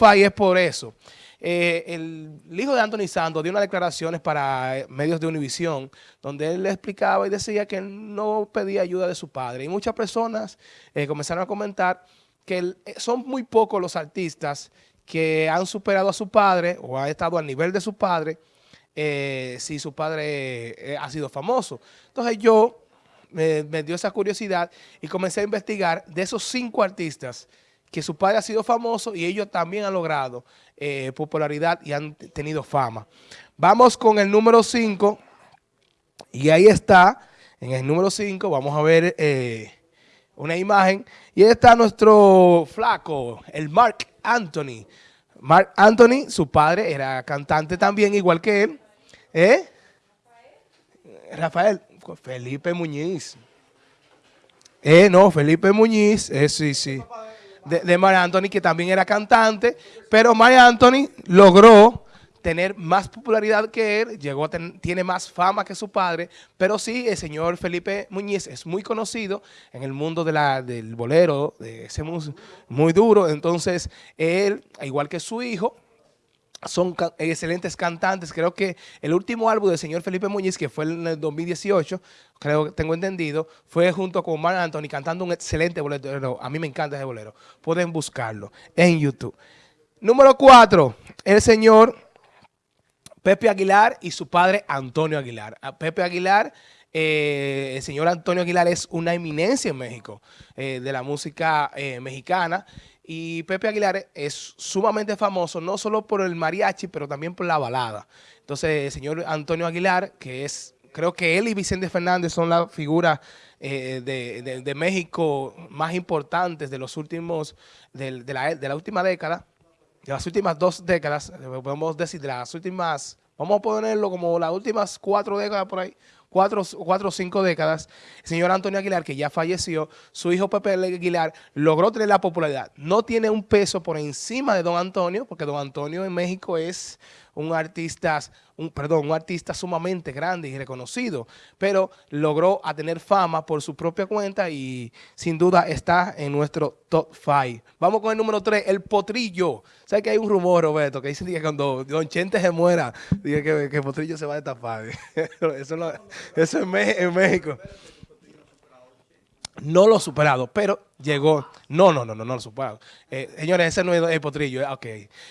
Five es por eso. Eh, el, hijo de Anthony Santos dio unas declaraciones para eh, medios de Univisión, donde él le explicaba y decía que no pedía ayuda de su padre. Y muchas personas eh, comenzaron a comentar que son muy pocos los artistas que han superado a su padre o han estado al nivel de su padre si su padre ha sido famoso. Entonces yo me dio esa curiosidad y comencé a investigar de esos cinco artistas que su padre ha sido famoso y ellos también han logrado eh, popularidad y han tenido fama. Vamos con el número 5 y ahí está, en el número 5 vamos a ver eh, una imagen y ahí está nuestro flaco, el Mark Anthony. Mark Anthony, su padre era cantante también, igual que él. ¿Eh? Rafael, Felipe Muñiz. Eh, no, Felipe Muñiz, eh, sí, sí de, de Anthony, que también era cantante, pero María Anthony logró tener más popularidad que él, llegó tiene más fama que su padre, pero sí, el señor Felipe Muñiz es muy conocido en el mundo de la, del bolero, de ese muy duro, entonces él, igual que su hijo, son excelentes cantantes. Creo que el último álbum del señor Felipe Muñiz, que fue en el 2018, creo que tengo entendido, fue junto con Marc Anthony cantando un excelente bolero. A mí me encanta ese bolero. Pueden buscarlo en YouTube. Número cuatro, el señor Pepe Aguilar y su padre Antonio Aguilar. Pepe Aguilar, eh, el señor Antonio Aguilar es una eminencia en México eh, de la música eh, mexicana. Y Pepe Aguilar es sumamente famoso, no solo por el mariachi, pero también por la balada. Entonces, el señor Antonio Aguilar, que es, creo que él y Vicente Fernández son las figuras eh, de, México más importantes de los últimos, de, la, de la última década, de las últimas dos décadas, podemos decir, de las últimas, vamos a ponerlo como las últimas cuatro décadas por ahí, cuatro, cuatro o cinco décadas, el señor Antonio Aguilar, que ya falleció, su hijo Pepe Aguilar logró tener la popularidad. No tiene un peso por encima de don Antonio, porque don Antonio en México es un artista, un, perdón, un artista sumamente grande y reconocido, pero logró a tener fama por su propia cuenta y sin duda está en nuestro top 5. Vamos con el número 3, el potrillo. ¿Sabes que hay un rumor, Roberto, que dice que cuando Don Chente se muera, dice que, el potrillo se va a destapar? eso, eso en México no lo superado, pero llegó. No, no, no, no, no lo superado. Eh, señores, ese no es el potrillo. Eh, ok.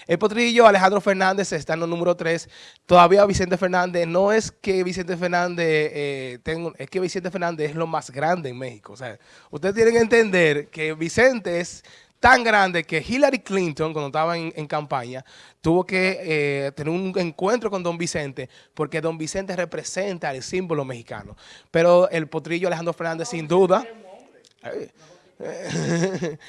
El potrillo, Alejandro Fernández está en el número 3. Todavía Vicente Fernández, no es que Vicente Fernández, eh, tengo, es que Vicente Fernández es lo más grande en México. O sea, ustedes tienen que entender que Vicente es tan grande que Hillary Clinton, cuando estaba en, campaña, tuvo que tener un encuentro con don Vicente, porque don Vicente representa el símbolo mexicano. Pero el potrillo Alejandro Fernández, sin duda...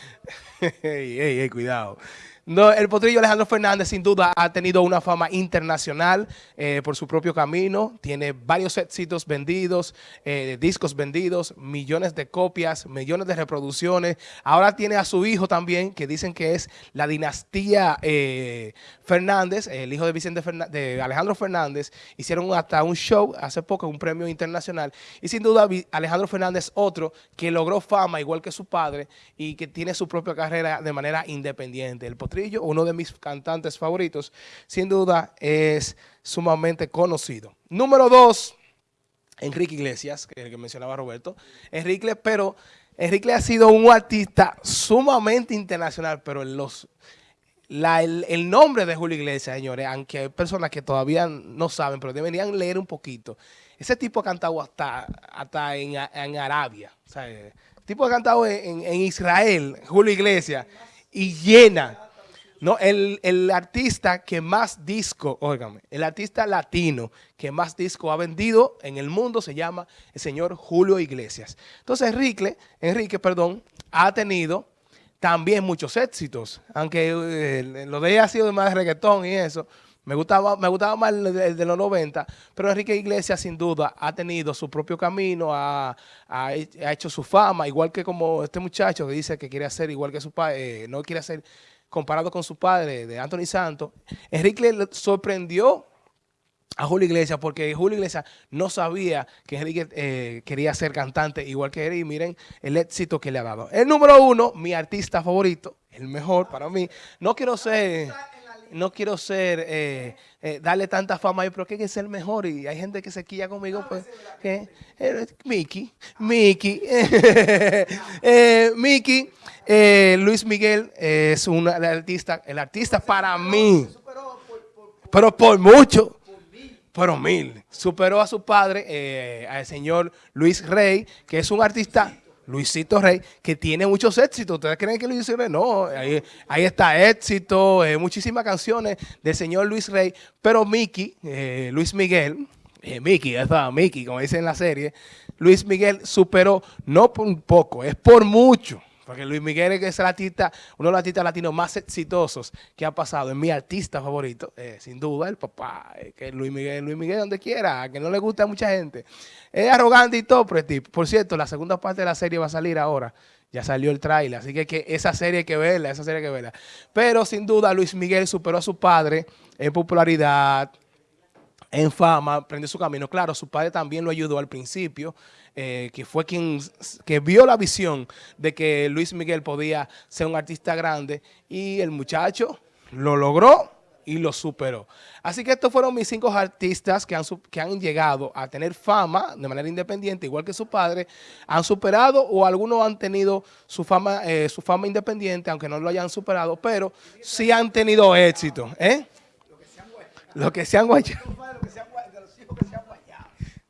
ey, cuidado. No, el potrillo Alejandro Fernández sin duda ha tenido una fama internacional eh, por su propio camino. Tiene varios éxitos vendidos, eh, discos vendidos, millones de copias, millones de reproducciones. Ahora tiene a su hijo también, que dicen que es la dinastía eh, Fernández, el hijo de Vicente de Alejandro Fernández. Hicieron hasta un show hace poco, un premio internacional. Y sin duda Alejandro Fernández, otro que logró fama igual que su padre y que tiene su propia carrera de manera independiente. El uno de mis cantantes favoritos, sin duda es sumamente conocido. Número dos, Enrique Iglesias, que, que mencionaba Roberto. Enrique, pero Enrique ha sido un artista sumamente internacional, pero los, el, nombre de Julio Iglesias, señores, aunque hay personas que todavía no saben, pero deberían leer un poquito. Ese tipo ha cantado hasta, hasta en, Arabia. el tipo ha cantado en, en Israel, Julio Iglesias, y llena. No, el, artista que más disco, óigame, el artista latino que más disco ha vendido en el mundo se llama el señor Julio Iglesias. Entonces Enrique, Enrique, perdón, ha tenido también muchos éxitos, aunque eh, lo de ella ha sido más reggaetón y eso, me gustaba, me gustaba más el de, los 90, pero Enrique Iglesias sin duda ha tenido su propio camino, ha, hecho su fama, igual que como este muchacho que dice que quiere hacer igual que su padre, eh, no quiere hacer comparado con su padre, de Anthony Santos, Enrique le sorprendió a Julio Iglesias porque Julio Iglesias no sabía que Enrique eh, quería ser cantante igual que él y miren el éxito que le ha dado. El número uno, mi artista favorito, el mejor para mí. No quiero ser, no quiero ser, eh, eh, darle tanta fama pero que es el mejor. Y hay gente que se quilla conmigo, pues, que Mickey, Mickey, Mickey, Luis Miguel es un artista, el artista para mí, pero por mucho. pero mil. Superó a su padre, eh, al señor Luis Rey, que es un artista, Luisito Rey, que tiene muchos éxitos. ¿Ustedes creen que Luis Rey? No, ahí, está éxito, eh, muchísimas canciones del señor Luis Rey, pero Mickey, eh, Luis Miguel, Mickey, esa Mickey, como dice en la serie, Luis Miguel superó no por un poco, es por mucho porque Luis Miguel es el artista, uno de los artistas latinos más exitosos que ha pasado. Es mi artista favorito, eh, sin duda, el papá. que Luis Miguel, Luis Miguel donde quiera, que no le gusta a mucha gente. Es arrogante y todo, pero Por cierto, la segunda parte de la serie va a salir ahora. Ya salió el trailer, así que, que esa serie hay que verla, esa serie hay que verla. Pero sin duda Luis Miguel superó a su padre en popularidad, en fama, prendió su camino. Claro, su padre también lo ayudó al principio, eh, que fue quien que vio la visión de que Luis Miguel podía ser un artista grande y el muchacho lo logró y lo superó. Así que estos fueron mis cinco artistas que han, que han llegado a tener fama de manera independiente, igual que su padre, han superado o algunos han tenido su fama, eh, su fama independiente, aunque no lo hayan superado, pero sí han tenido éxito. ¿eh? Lo que se han guayado.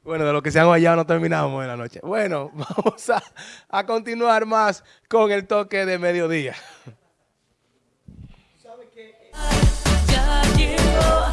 Bueno, de lo que se han guayado no terminamos en la noche. Bueno, vamos a, a continuar más con el toque de mediodía. Ya llegó.